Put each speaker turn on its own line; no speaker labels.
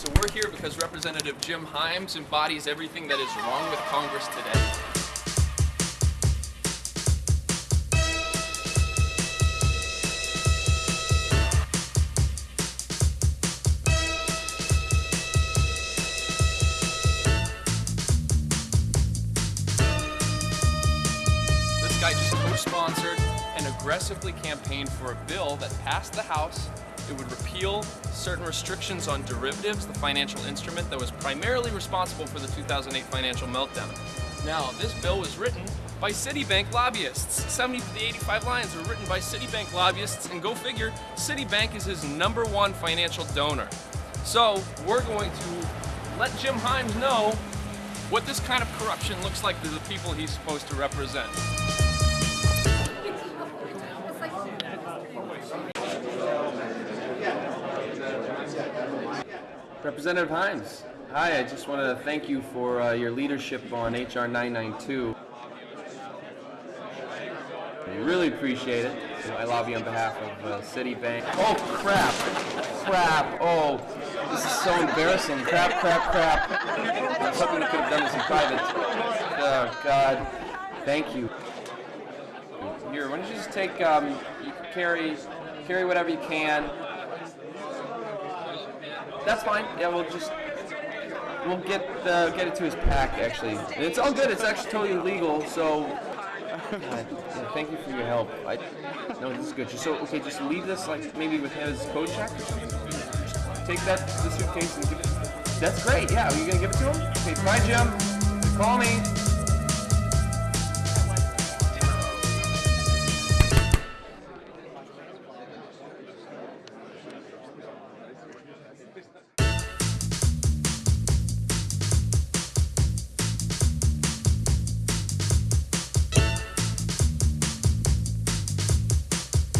So we're here because Representative Jim Himes embodies everything that is wrong with Congress today. This guy just co-sponsored and aggressively campaigned for a bill that passed the House. It would repeal certain restrictions on derivatives, the financial instrument that was primarily responsible for the 2008 financial meltdown. Now, this bill was written by Citibank lobbyists. 70 to the 85 lines were written by Citibank lobbyists, and go figure, Citibank is his number one financial donor. So, we're going to let Jim Himes know what this kind of corruption looks like to the people he's supposed to represent.
Representative Himes, hi, I just want to thank you for uh, your leadership on HR 992. I really appreciate it. I lobby on behalf of uh, Citibank. Oh, crap. Crap. Oh, this is so embarrassing. Crap, crap, crap. I was hoping we could have done this in private. Oh, God. Thank you. Here, why don't you just take, um, you carry, carry whatever you can. That's fine. Yeah, we'll just we'll get uh, get it to his PAC. Actually, And it's all good. It's actually totally legal. So, yeah, thank you for your help. I no, this is good. Just so okay, just leave this like maybe with his code check. or something. Just take that to the suitcase and give it. That's great. Yeah, are you gonna give it to him? Okay, bye, Jim. Call me.